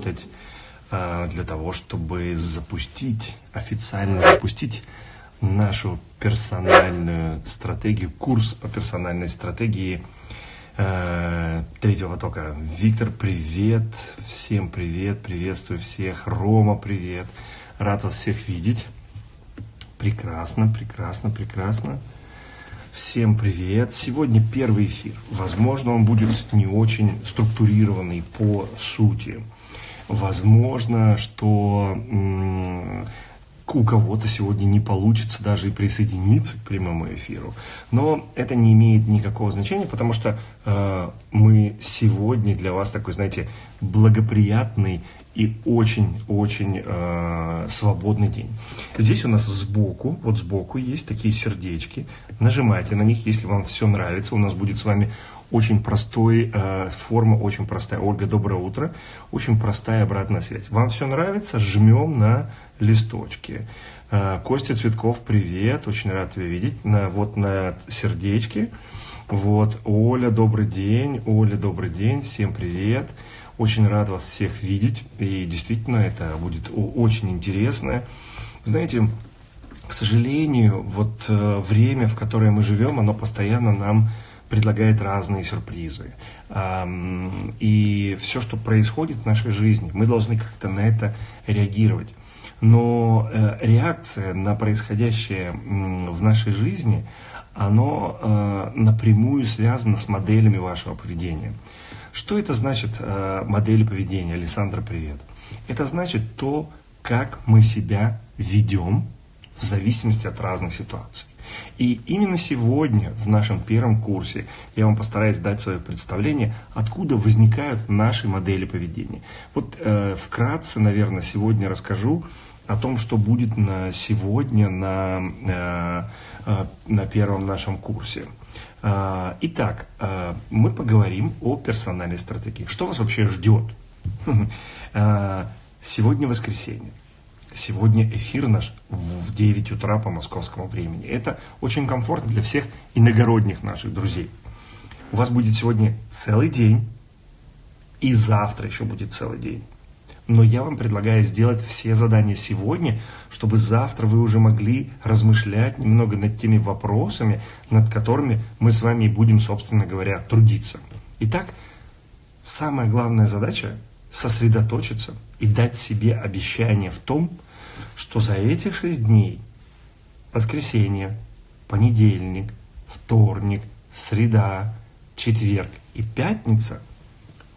работать э, для того, чтобы запустить, официально запустить нашу персональную стратегию, курс по персональной стратегии э, третьего потока. Виктор, привет, всем привет, приветствую всех. Рома, привет, рад вас всех видеть. Прекрасно, прекрасно, прекрасно. Всем привет! Сегодня первый эфир. Возможно, он будет не очень структурированный по сути. Возможно, что у кого-то сегодня не получится даже и присоединиться к прямому эфиру. Но это не имеет никакого значения, потому что э, мы сегодня для вас такой, знаете, благоприятный и очень-очень э, свободный день. Здесь у нас сбоку, вот сбоку есть такие сердечки. Нажимайте на них, если вам все нравится. У нас будет с вами очень простой, э, форма очень простая. Ольга, доброе утро. Очень простая обратная связь. Вам все нравится? Жмем на листочки. Э, Костя Цветков, привет. Очень рад тебя видеть. На, вот на сердечке. Вот, Оля, добрый день. Оля, добрый день. Всем привет. Очень рад вас всех видеть. И действительно, это будет очень интересно. Знаете, к сожалению, вот э, время, в которое мы живем, оно постоянно нам предлагает разные сюрпризы. И все, что происходит в нашей жизни, мы должны как-то на это реагировать. Но э, реакция на происходящее в нашей жизни, оно э, напрямую связано с моделями вашего поведения. Что это значит э, модели поведения? Александра, привет. Это значит то, как мы себя ведем в зависимости от разных ситуаций. И именно сегодня в нашем первом курсе я вам постараюсь дать свое представление, откуда возникают наши модели поведения. Вот э, вкратце, наверное, сегодня расскажу о том, что будет на сегодня на, э, э, на первом нашем курсе. Э, итак, э, мы поговорим о персональной стратегии. Что вас вообще ждет? Э, сегодня воскресенье. Сегодня эфир наш в 9 утра по московскому времени. Это очень комфортно для всех иногородних наших друзей. У вас будет сегодня целый день, и завтра еще будет целый день. Но я вам предлагаю сделать все задания сегодня, чтобы завтра вы уже могли размышлять немного над теми вопросами, над которыми мы с вами будем, собственно говоря, трудиться. Итак, самая главная задача сосредоточиться и дать себе обещание в том, что за эти шесть дней, воскресенье, понедельник, вторник, среда, четверг и пятница,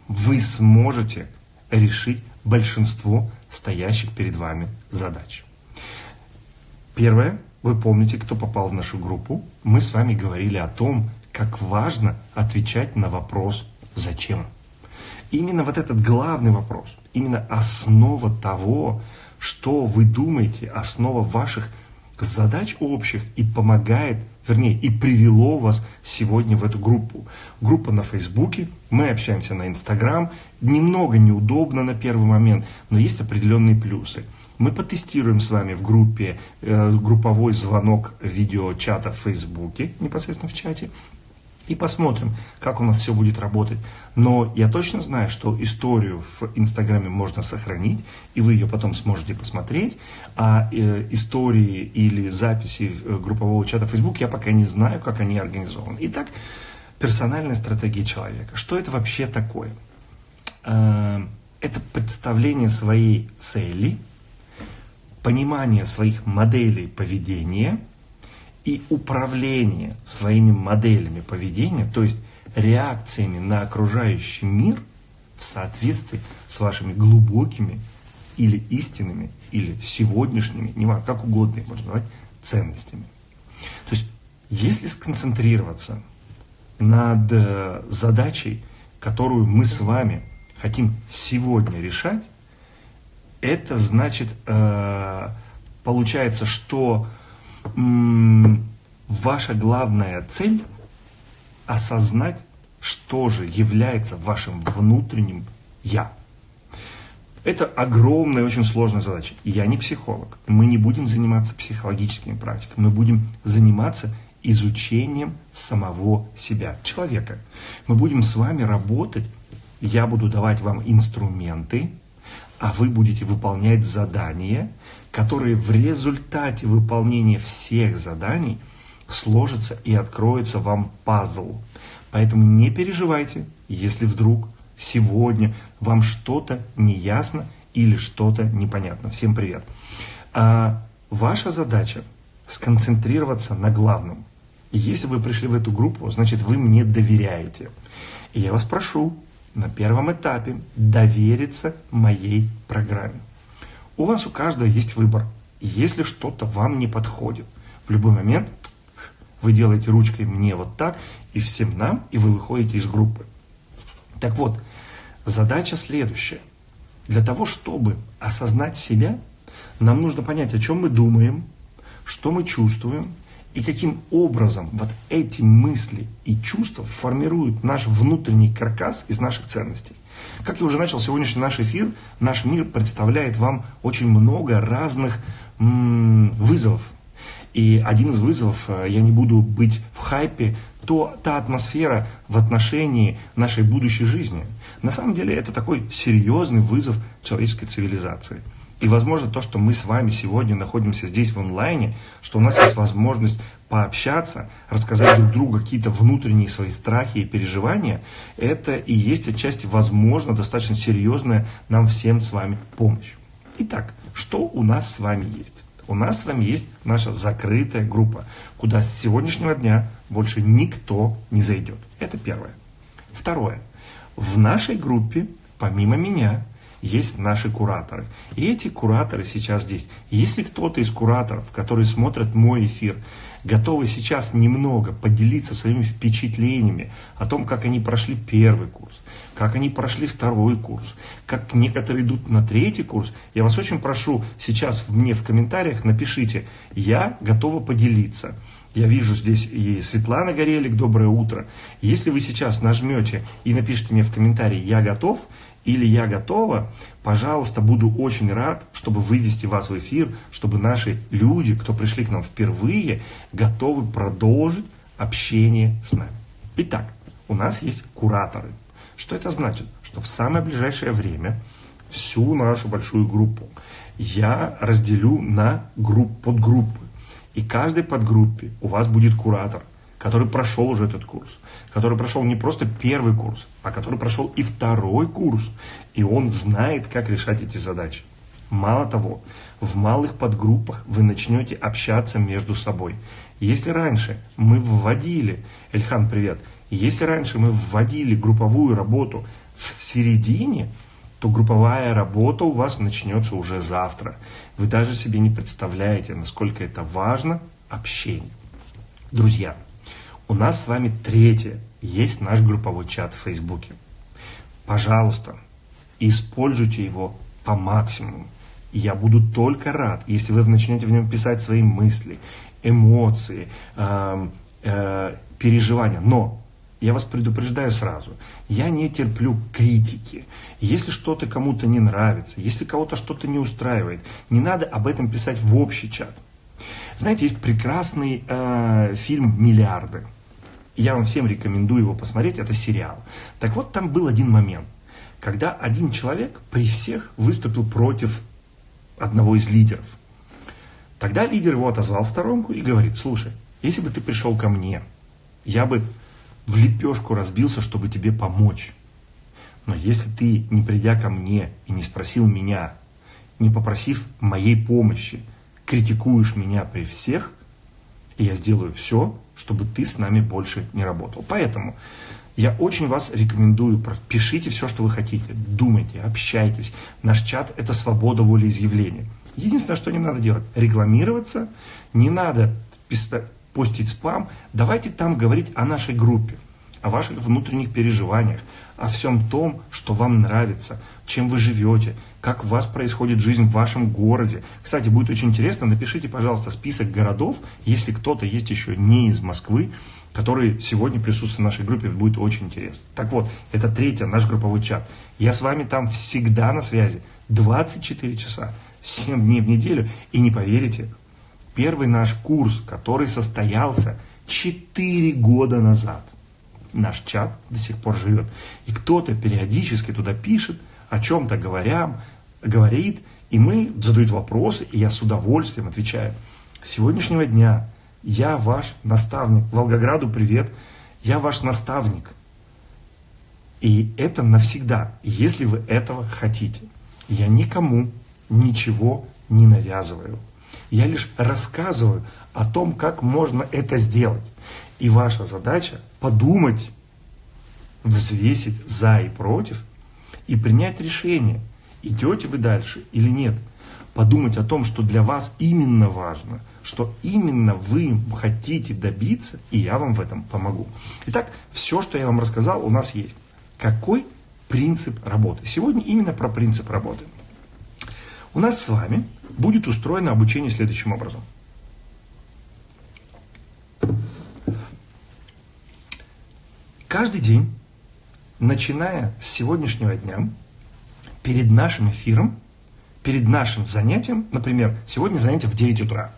вы сможете решить большинство стоящих перед вами задач. Первое, вы помните, кто попал в нашу группу, мы с вами говорили о том, как важно отвечать на вопрос «Зачем?». Именно вот этот главный вопрос, именно основа того, что вы думаете, основа ваших задач общих и помогает, вернее, и привело вас сегодня в эту группу. Группа на Фейсбуке, мы общаемся на Инстаграм, немного неудобно на первый момент, но есть определенные плюсы. Мы потестируем с вами в группе э, групповой звонок видеочата в Фейсбуке, непосредственно в чате, и посмотрим, как у нас все будет работать. Но я точно знаю, что историю в Инстаграме можно сохранить, и вы ее потом сможете посмотреть, а э, истории или записи э, группового чата Facebook я пока не знаю, как они организованы. Итак, персональная стратегия человека. Что это вообще такое? Э, это представление своей цели, понимание своих моделей поведения – и управление своими моделями поведения, то есть реакциями на окружающий мир в соответствии с вашими глубокими или истинными, или сегодняшними, не важно, как угодно их можно назвать, ценностями. То есть, если сконцентрироваться над э, задачей, которую мы с вами хотим сегодня решать, это значит, э, получается, что ваша главная цель осознать, что же является вашим внутренним «я». Это огромная, очень сложная задача. Я не психолог. Мы не будем заниматься психологическими практиками. Мы будем заниматься изучением самого себя, человека. Мы будем с вами работать. Я буду давать вам инструменты, а вы будете выполнять задания, которые в результате выполнения всех заданий сложатся и откроется вам пазл. Поэтому не переживайте, если вдруг сегодня вам что-то не ясно или что-то непонятно. Всем привет. А ваша задача сконцентрироваться на главном. И если вы пришли в эту группу, значит вы мне доверяете. И я вас прошу на первом этапе довериться моей программе. У вас у каждого есть выбор. Если что-то вам не подходит, в любой момент вы делаете ручкой мне вот так, и всем нам, и вы выходите из группы. Так вот, задача следующая. Для того, чтобы осознать себя, нам нужно понять, о чем мы думаем, что мы чувствуем, и каким образом вот эти мысли и чувства формируют наш внутренний каркас из наших ценностей. Как я уже начал сегодняшний наш эфир, наш мир представляет вам очень много разных м- вызовов. И один из вызовов, э, я не буду быть в хайпе, то та атмосфера в отношении нашей будущей жизни. На самом деле это такой серьезный вызов человеческой цивилизации – и, возможно, то, что мы с вами сегодня находимся здесь в онлайне, что у нас есть возможность пообщаться, рассказать друг другу какие-то внутренние свои страхи и переживания, это и есть отчасти, возможно, достаточно серьезная нам всем с вами помощь. Итак, что у нас с вами есть? У нас с вами есть наша закрытая группа, куда с сегодняшнего дня больше никто не зайдет. Это первое. Второе. В нашей группе, помимо меня, есть наши кураторы. И эти кураторы сейчас здесь. Если кто-то из кураторов, которые смотрят мой эфир, готовы сейчас немного поделиться своими впечатлениями о том, как они прошли первый курс, как они прошли второй курс, как некоторые идут на третий курс, я вас очень прошу, сейчас мне в комментариях напишите, я готова поделиться. Я вижу здесь и Светлана Горелик, доброе утро. Если вы сейчас нажмете и напишите мне в комментарии «Я готов», или я готова, пожалуйста, буду очень рад, чтобы вывести вас в эфир, чтобы наши люди, кто пришли к нам впервые, готовы продолжить общение с нами. Итак, у нас есть кураторы. Что это значит? Что в самое ближайшее время всю нашу большую группу я разделю на групп, подгруппы. И каждой подгруппе у вас будет куратор, который прошел уже этот курс, который прошел не просто первый курс, а который прошел и второй курс, и он знает, как решать эти задачи. Мало того, в малых подгруппах вы начнете общаться между собой. Если раньше мы вводили, Эльхан, привет, если раньше мы вводили групповую работу в середине, то групповая работа у вас начнется уже завтра. Вы даже себе не представляете, насколько это важно общение. Друзья, у нас с вами третье. Есть наш групповой чат в Фейсбуке. Пожалуйста, используйте его по максимуму. Я буду только рад, если вы начнете в нем писать свои мысли, эмоции, э, э, переживания. Но я вас предупреждаю сразу, я не терплю критики. Если что-то кому-то не нравится, если кого-то что-то не устраивает, не надо об этом писать в общий чат. Знаете, есть прекрасный э, фильм «Миллиарды». Я вам всем рекомендую его посмотреть, это сериал. Так вот, там был один момент, когда один человек при всех выступил против одного из лидеров. Тогда лидер его отозвал в сторонку и говорит, слушай, если бы ты пришел ко мне, я бы в лепешку разбился, чтобы тебе помочь. Но если ты, не придя ко мне и не спросил меня, не попросив моей помощи, критикуешь меня при всех, и я сделаю все, чтобы ты с нами больше не работал. Поэтому я очень вас рекомендую, пишите все, что вы хотите, думайте, общайтесь. Наш чат – это свобода волеизъявления. Единственное, что не надо делать, рекламироваться, не надо постить спам. Давайте там говорить о нашей группе, о ваших внутренних переживаниях, о всем том, что вам нравится, чем вы живете, как у вас происходит жизнь в вашем городе. Кстати, будет очень интересно, напишите, пожалуйста, список городов, если кто-то есть еще не из Москвы, который сегодня присутствует в нашей группе, будет очень интересно. Так вот, это третье, наш групповой чат. Я с вами там всегда на связи, 24 часа, 7 дней в неделю. И не поверите, первый наш курс, который состоялся 4 года назад, наш чат до сих пор живет. И кто-то периодически туда пишет, о чем-то говоря, говорит, и мы задают вопросы, и я с удовольствием отвечаю. С сегодняшнего дня я ваш наставник. Волгограду привет. Я ваш наставник. И это навсегда, если вы этого хотите. Я никому ничего не навязываю. Я лишь рассказываю о том, как можно это сделать. И ваша задача подумать, взвесить за и против и принять решение, идете вы дальше или нет. Подумать о том, что для вас именно важно, что именно вы хотите добиться, и я вам в этом помогу. Итак, все, что я вам рассказал, у нас есть. Какой принцип работы? Сегодня именно про принцип работы. У нас с вами будет устроено обучение следующим образом. Каждый день, начиная с сегодняшнего дня, перед нашим эфиром, перед нашим занятием, например, сегодня занятие в 9 утра,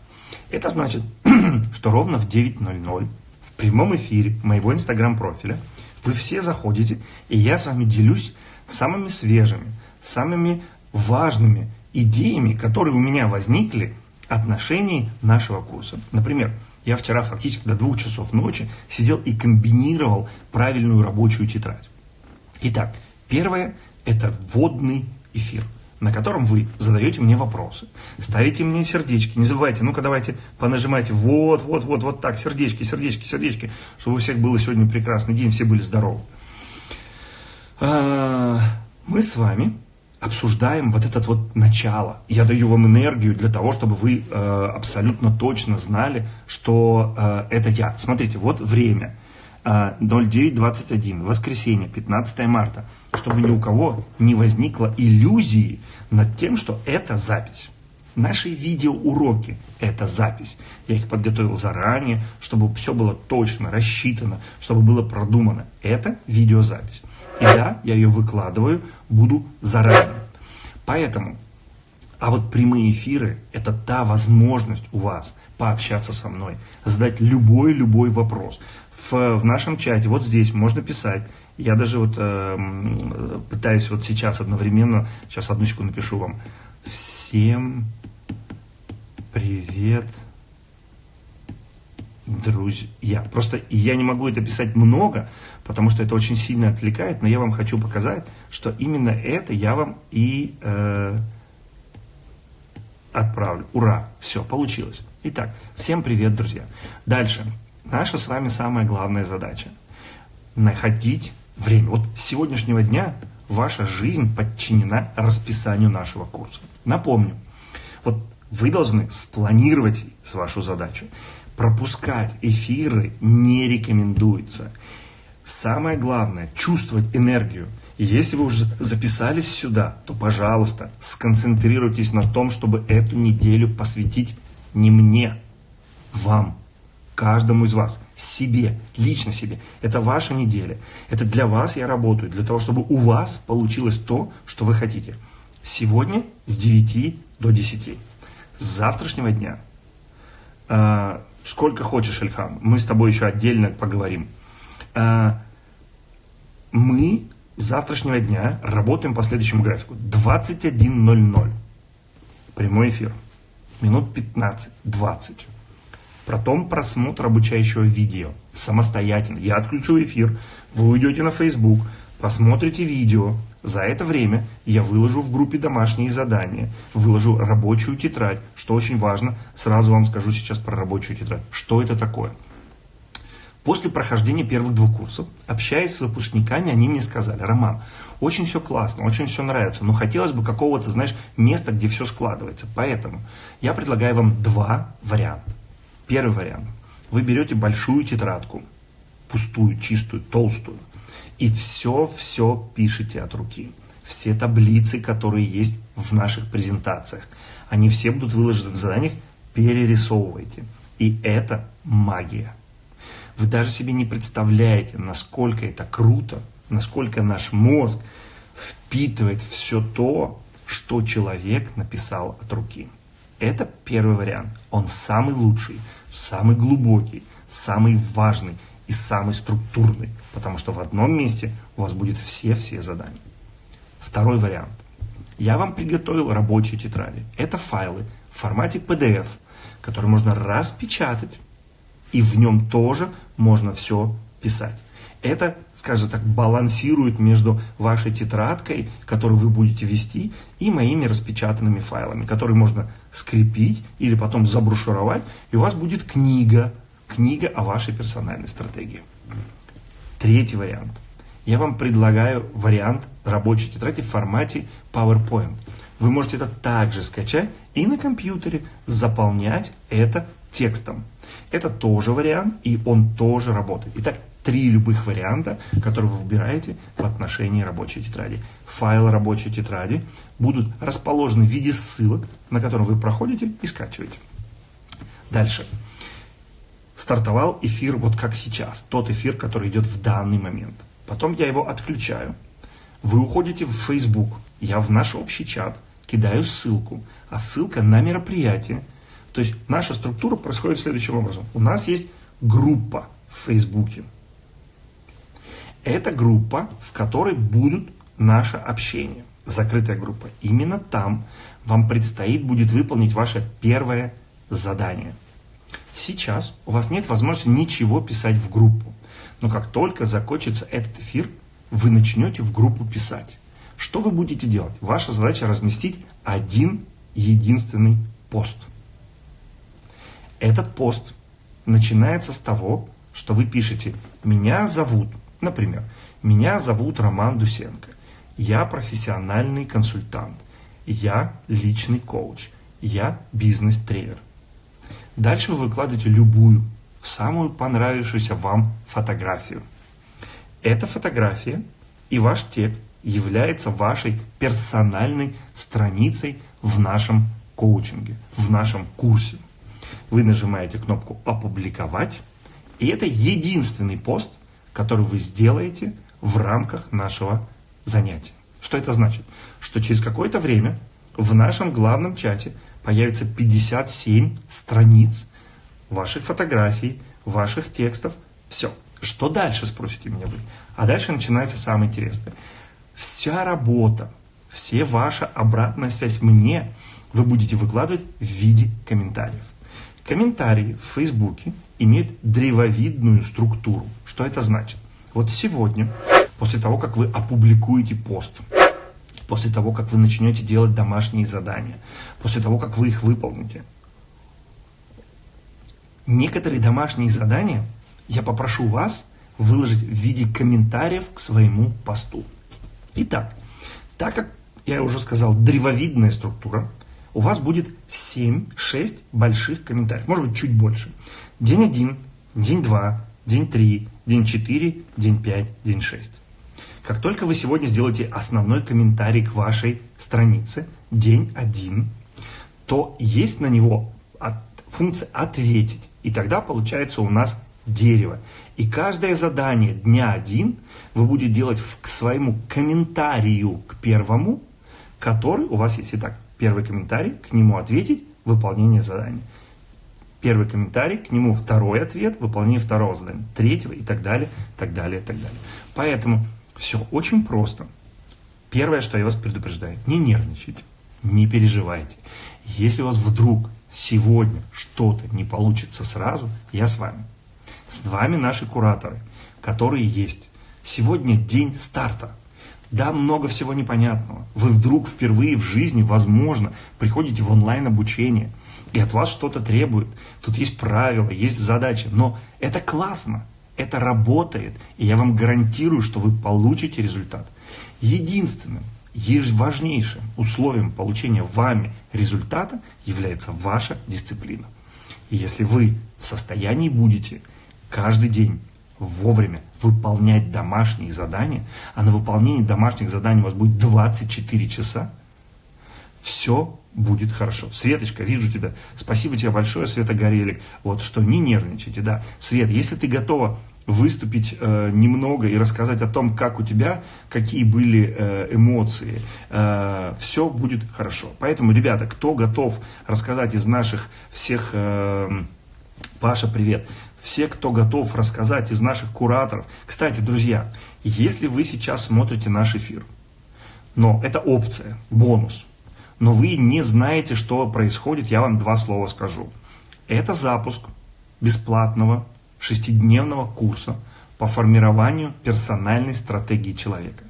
это значит, что ровно в 9.00 в прямом эфире моего инстаграм-профиля вы все заходите, и я с вами делюсь самыми свежими, самыми важными идеями, которые у меня возникли отношении нашего курса. Например, я вчера фактически до двух часов ночи сидел и комбинировал правильную рабочую тетрадь. Итак, первое – это вводный эфир, на котором вы задаете мне вопросы, ставите мне сердечки. Не забывайте, ну-ка давайте понажимайте вот, вот, вот, вот так, сердечки, сердечки, сердечки, чтобы у всех был сегодня прекрасный день, все были здоровы. А, мы с вами обсуждаем вот это вот начало. Я даю вам энергию для того, чтобы вы э, абсолютно точно знали, что э, это я. Смотрите, вот время. Э, 09.21, воскресенье, 15 марта. Чтобы ни у кого не возникло иллюзии над тем, что это запись. Наши видеоуроки – это запись. Я их подготовил заранее, чтобы все было точно, рассчитано, чтобы было продумано. Это видеозапись. И да, я ее выкладываю, буду заранее. Поэтому, а вот прямые эфиры – это та возможность у вас пообщаться со мной, задать любой-любой вопрос. В, в нашем чате, вот здесь, можно писать. Я даже вот э, пытаюсь вот сейчас одновременно, сейчас одну секунду напишу вам. Всем привет, друзья. Просто я не могу это писать много, потому что это очень сильно отвлекает, но я вам хочу показать, что именно это я вам и э, отправлю. Ура! Все, получилось. Итак, всем привет, друзья. Дальше. Наша с вами самая главная задача. Находить время. Вот с сегодняшнего дня ваша жизнь подчинена расписанию нашего курса. Напомню, вот вы должны спланировать вашу задачу. Пропускать эфиры не рекомендуется. Самое главное – чувствовать энергию. И если вы уже записались сюда, то, пожалуйста, сконцентрируйтесь на том, чтобы эту неделю посвятить не мне, вам, каждому из вас, себе, лично себе. Это ваша неделя. Это для вас я работаю, для того, чтобы у вас получилось то, что вы хотите. Сегодня с 9 до 10. С завтрашнего дня а, сколько хочешь, Ильхам. Мы с тобой еще отдельно поговорим. А, мы с завтрашнего дня работаем по следующему графику. 21.00. Прямой эфир. Минут 15-20. Потом просмотр обучающего видео. Самостоятельно. Я отключу эфир. Вы уйдете на Facebook, посмотрите видео, за это время я выложу в группе домашние задания, выложу рабочую тетрадь, что очень важно, сразу вам скажу сейчас про рабочую тетрадь. Что это такое? После прохождения первых двух курсов, общаясь с выпускниками, они мне сказали, Роман, очень все классно, очень все нравится, но хотелось бы какого-то, знаешь, места, где все складывается. Поэтому я предлагаю вам два варианта. Первый вариант. Вы берете большую тетрадку, пустую, чистую, толстую, и все-все пишите от руки. Все таблицы, которые есть в наших презентациях, они все будут выложены в заданиях, перерисовывайте. И это магия. Вы даже себе не представляете, насколько это круто, насколько наш мозг впитывает все то, что человек написал от руки. Это первый вариант. Он самый лучший, самый глубокий, самый важный и самый структурный, потому что в одном месте у вас будет все-все задания. Второй вариант. я вам приготовил рабочие тетради. Это файлы в формате PDF, которые можно распечатать, и в нем тоже можно все писать. Это, скажем так, балансирует между вашей тетрадкой, которую вы будете вести, и моими распечатанными файлами, которые можно скрепить или потом забрушировать, и у вас будет книга, книга о вашей персональной стратегии. Третий вариант. Я вам предлагаю вариант рабочей тетради в формате PowerPoint. Вы можете это также скачать и на компьютере заполнять это текстом. Это тоже вариант, и он тоже работает. Итак, три любых варианта, которые вы выбираете в отношении рабочей тетради. Файлы рабочей тетради будут расположены в виде ссылок, на которые вы проходите и скачиваете. Дальше. Стартовал эфир вот как сейчас, тот эфир, который идет в данный момент. Потом я его отключаю. Вы уходите в Facebook, я в наш общий чат кидаю ссылку, а ссылка на мероприятие. То есть наша структура происходит следующим образом. У нас есть группа в Фейсбуке. Это группа, в которой будут наше общение. Закрытая группа. Именно там вам предстоит будет выполнить ваше первое задание. Сейчас у вас нет возможности ничего писать в группу. Но как только закончится этот эфир, вы начнете в группу писать. Что вы будете делать? Ваша задача разместить один единственный пост. Этот пост начинается с того, что вы пишете «Меня зовут Например, меня зовут Роман Дусенко. Я профессиональный консультант. Я личный коуч. Я бизнес-тренер. Дальше вы выкладываете любую, самую понравившуюся вам фотографию. Эта фотография и ваш текст является вашей персональной страницей в нашем коучинге, в нашем курсе. Вы нажимаете кнопку «Опубликовать», и это единственный пост – который вы сделаете в рамках нашего занятия. Что это значит? Что через какое-то время в нашем главном чате появится 57 страниц ваших фотографий, ваших текстов. Все. Что дальше, спросите меня вы? А дальше начинается самое интересное. Вся работа, все ваша обратная связь мне вы будете выкладывать в виде комментариев. Комментарии в Фейсбуке имеют древовидную структуру. Что это значит? Вот сегодня, после того, как вы опубликуете пост, после того, как вы начнете делать домашние задания, после того, как вы их выполните, некоторые домашние задания я попрошу вас выложить в виде комментариев к своему посту. Итак, так как я уже сказал, древовидная структура, у вас будет 7-6 больших комментариев, может быть чуть больше. День 1, день 2, день 3, день 4, день 5, день 6. Как только вы сегодня сделаете основной комментарий к вашей странице, день 1, то есть на него функция «ответить». И тогда получается у нас дерево. И каждое задание дня 1 вы будете делать к своему комментарию к первому, который у вас есть. Итак, первый комментарий, к нему ответить, выполнение задания. Первый комментарий, к нему второй ответ, выполнение второго задания, третьего и так далее, так далее, так далее. Поэтому все очень просто. Первое, что я вас предупреждаю, не нервничайте, не переживайте. Если у вас вдруг сегодня что-то не получится сразу, я с вами. С вами наши кураторы, которые есть. Сегодня день старта. Да, много всего непонятного. Вы вдруг впервые в жизни, возможно, приходите в онлайн-обучение, и от вас что-то требуют. Тут есть правила, есть задачи, но это классно, это работает, и я вам гарантирую, что вы получите результат. Единственным, важнейшим условием получения вами результата является ваша дисциплина. И если вы в состоянии будете каждый день вовремя выполнять домашние задания, а на выполнение домашних заданий у вас будет 24 часа, все будет хорошо. Светочка, вижу тебя. Спасибо тебе большое, Света Горелик. Вот что не нервничайте, да. Свет, если ты готова выступить э, немного и рассказать о том, как у тебя, какие были э, эмоции, э, все будет хорошо. Поэтому, ребята, кто готов рассказать из наших всех, э, Паша, привет, все, кто готов рассказать из наших кураторов. Кстати, друзья, если вы сейчас смотрите наш эфир, Но это опция, бонус. Но вы не знаете, что происходит, я вам два слова скажу. Это запуск бесплатного шестидневного курса по формированию персональной стратегии человека.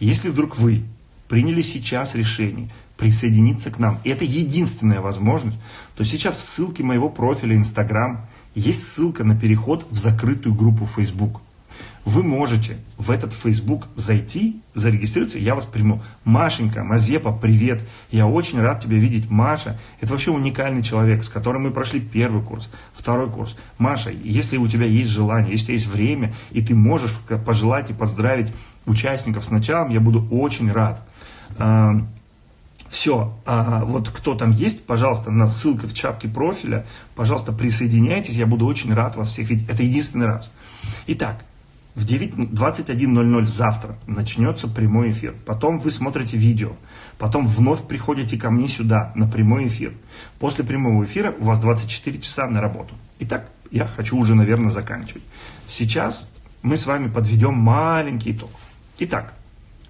Если вдруг вы приняли сейчас решение присоединиться к нам, и это единственная возможность, то сейчас в ссылке моего профиля Instagram есть ссылка на переход в закрытую группу Facebook – вы можете в этот Facebook зайти, зарегистрироваться, я вас приму. Машенька, Мазепа, привет. Я очень рад тебя видеть, Маша. Это вообще уникальный человек, с которым мы прошли первый курс, второй курс. Маша, если у тебя есть желание, если есть время, и ты можешь пожелать и поздравить участников с началом, я буду очень рад. Все, а вот кто там есть, пожалуйста, на ссылка в чапке профиля, пожалуйста, присоединяйтесь, я буду очень рад вас всех видеть. Это единственный раз. Итак, в 21.00 завтра начнется прямой эфир. Потом вы смотрите видео. Потом вновь приходите ко мне сюда на прямой эфир. После прямого эфира у вас 24 часа на работу. Итак, я хочу уже, наверное, заканчивать. Сейчас мы с вами подведем маленький итог. Итак,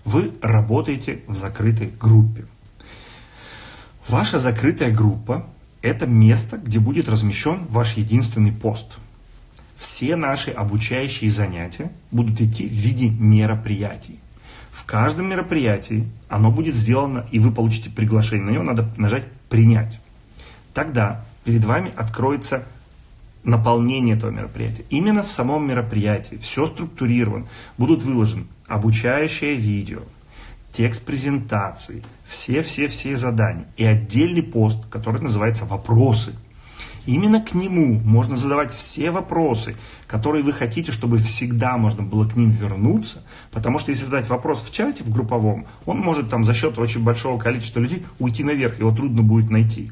вы работаете в закрытой группе. Ваша закрытая группа – это место, где будет размещен ваш единственный пост – все наши обучающие занятия будут идти в виде мероприятий. В каждом мероприятии оно будет сделано, и вы получите приглашение. На него надо нажать «Принять». Тогда перед вами откроется наполнение этого мероприятия. Именно в самом мероприятии все структурировано. Будут выложены обучающее видео, текст презентации, все-все-все задания и отдельный пост, который называется «Вопросы». Именно к нему можно задавать все вопросы, которые вы хотите, чтобы всегда можно было к ним вернуться. Потому что если задать вопрос в чате, в групповом, он может там за счет очень большого количества людей уйти наверх, его трудно будет найти.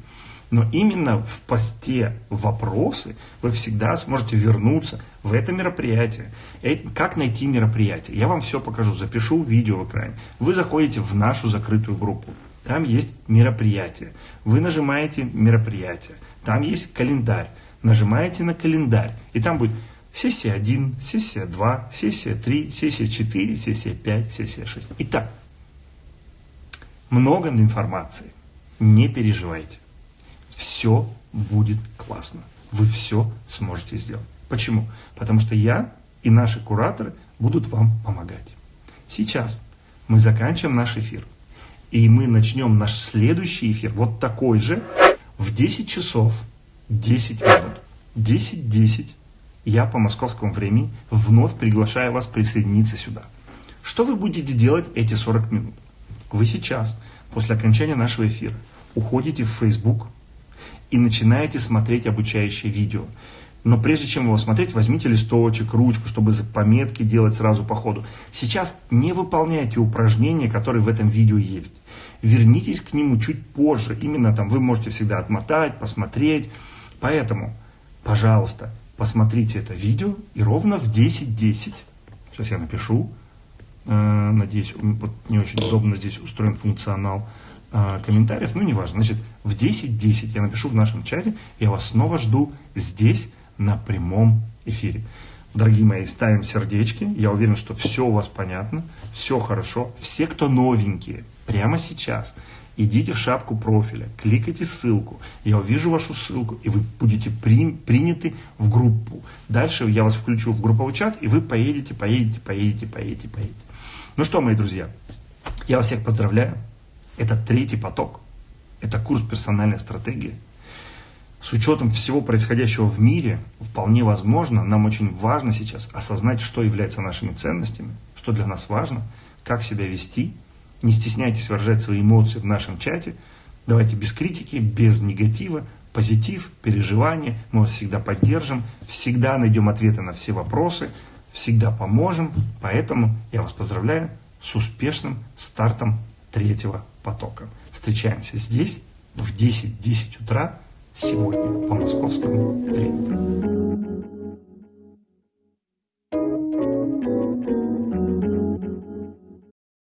Но именно в посте вопросы вы всегда сможете вернуться в это мероприятие. Как найти мероприятие? Я вам все покажу, запишу видео в экране. Вы заходите в нашу закрытую группу. Там есть мероприятие. Вы нажимаете мероприятие. Там есть календарь. Нажимаете на календарь, и там будет сессия 1, сессия 2, сессия 3, сессия 4, сессия 5, сессия 6. Итак, много информации. Не переживайте. Все будет классно. Вы все сможете сделать. Почему? Потому что я и наши кураторы будут вам помогать. Сейчас мы заканчиваем наш эфир. И мы начнем наш следующий эфир, вот такой же, в 10 часов 10 минут. 10-10 я по московскому времени вновь приглашаю вас присоединиться сюда. Что вы будете делать эти 40 минут? Вы сейчас, после окончания нашего эфира, уходите в Facebook и начинаете смотреть обучающее видео. Но прежде чем его смотреть, возьмите листочек, ручку, чтобы пометки делать сразу по ходу. Сейчас не выполняйте упражнения, которые в этом видео есть. Вернитесь к нему чуть позже. Именно там вы можете всегда отмотать, посмотреть. Поэтому, пожалуйста, посмотрите это видео и ровно в 10.10, сейчас я напишу, э, надеюсь, вот не очень удобно здесь устроен функционал э, комментариев, ну неважно. Значит, в 10.10 я напишу в нашем чате, я вас снова жду здесь, на прямом эфире. Дорогие мои, ставим сердечки. Я уверен, что все у вас понятно, все хорошо. Все, кто новенькие, прямо сейчас идите в шапку профиля, кликайте ссылку, я увижу вашу ссылку, и вы будете при, приняты в группу. Дальше я вас включу в групповой чат, и вы поедете, поедете, поедете, поедете, поедете. Ну что, мои друзья, я вас всех поздравляю. Это третий поток. Это курс персональной стратегии с учетом всего происходящего в мире, вполне возможно, нам очень важно сейчас осознать, что является нашими ценностями, что для нас важно, как себя вести. Не стесняйтесь выражать свои эмоции в нашем чате. Давайте без критики, без негатива, позитив, переживания. Мы вас всегда поддержим, всегда найдем ответы на все вопросы, всегда поможем. Поэтому я вас поздравляю с успешным стартом третьего потока. Встречаемся здесь в 10-10 утра сегодня по московскому времени.